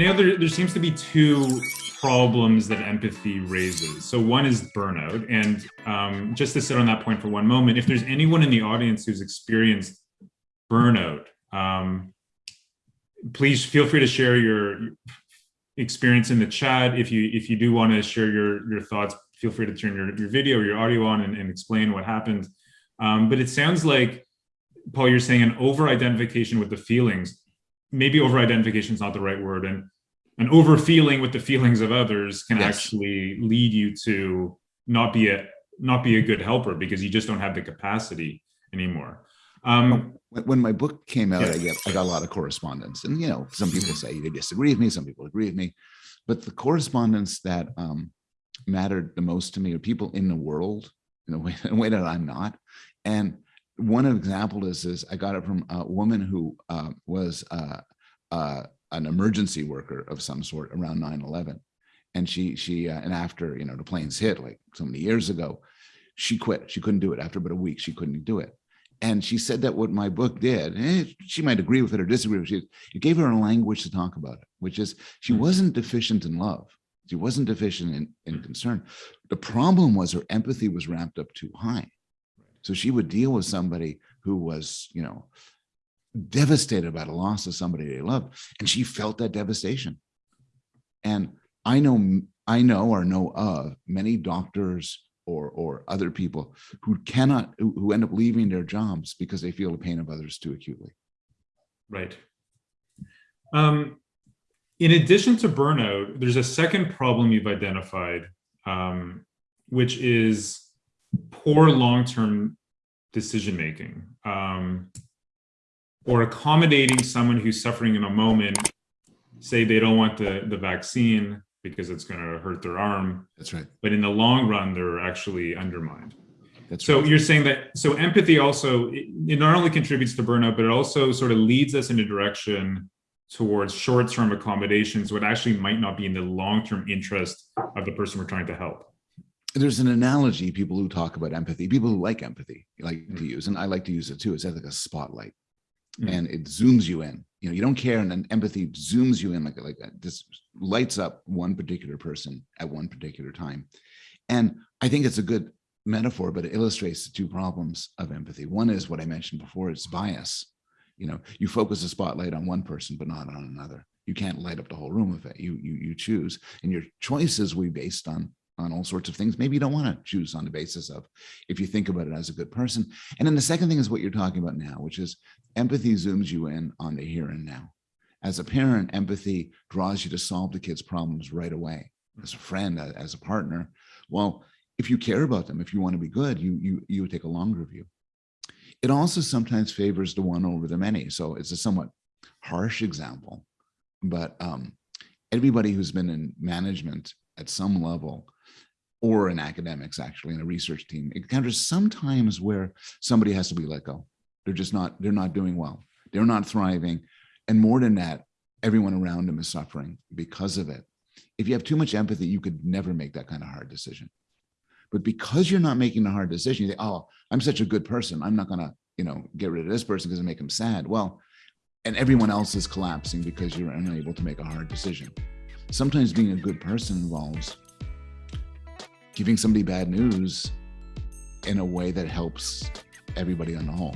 now there, there seems to be two problems that empathy raises. So one is burnout. And um, just to sit on that point for one moment, if there's anyone in the audience who's experienced burnout, um, please feel free to share your experience in the chat. If you if you do want to share your, your thoughts, feel free to turn your, your video or your audio on and, and explain what happened. Um, but it sounds like, Paul, you're saying an over-identification with the feelings. Maybe over-identification is not the right word. And an over feeling with the feelings of others can yes. actually lead you to not be a not be a good helper because you just don't have the capacity anymore. Um, when my book came out, yeah. I get I got a lot of correspondence, and you know, some people say they disagree with me, some people agree with me, but the correspondence that um, mattered the most to me are people in the world in a way, in a way that I'm not. And one example is is I got it from a woman who uh, was uh, uh, an emergency worker of some sort around 9-11 and she she uh, and after you know the planes hit like so many years ago she quit. She couldn't do it. After about a week she couldn't do it. And she said that what my book did eh, she might agree with it or disagree with it it gave her a language to talk about it which is she hmm. wasn't deficient in love. She wasn't deficient in, in concern. The problem was her empathy was ramped up too high so she would deal with somebody who was you know devastated by the loss of somebody they love. And she felt that devastation. And I know, I know or know of many doctors or, or other people who cannot, who end up leaving their jobs because they feel the pain of others too acutely. Right. Um, in addition to burnout, there's a second problem you've identified, um, which is poor long-term decision-making. Um, or accommodating someone who's suffering in a moment, say they don't want the, the vaccine because it's going to hurt their arm. That's right. But in the long run, they're actually undermined. That's so right. you're saying that, so empathy also, it, it not only contributes to burnout, but it also sort of leads us in a direction towards short-term accommodations, what actually might not be in the long-term interest of the person we're trying to help there's an analogy people who talk about empathy people who like empathy like mm to use and i like to use it too it's like a spotlight mm. and it zooms you in. You know, you don't care, and then empathy zooms you in like like this lights up one particular person at one particular time. And I think it's a good metaphor, but it illustrates the two problems of empathy. One is what I mentioned before, it's bias. You know, you focus a spotlight on one person, but not on another. You can't light up the whole room with it. You you you choose, and your choices will be based on on all sorts of things. Maybe you don't want to choose on the basis of if you think about it as a good person. And then the second thing is what you're talking about now, which is empathy zooms you in on the here and now. As a parent, empathy draws you to solve the kid's problems right away. As a friend, as a partner, well, if you care about them, if you want to be good, you you you take a longer view. It also sometimes favors the one over the many. So it's a somewhat harsh example, but um, everybody who's been in management at some level or in academics, actually, in a research team, encounters sometimes where somebody has to be let go. They're just not, they're not doing well. They're not thriving. And more than that, everyone around them is suffering because of it. If you have too much empathy, you could never make that kind of hard decision. But because you're not making the hard decision, you think, oh, I'm such a good person. I'm not going to, you know, get rid of this person because it make them sad. Well, and everyone else is collapsing because you're unable to make a hard decision. Sometimes being a good person involves giving somebody bad news in a way that helps everybody on the whole.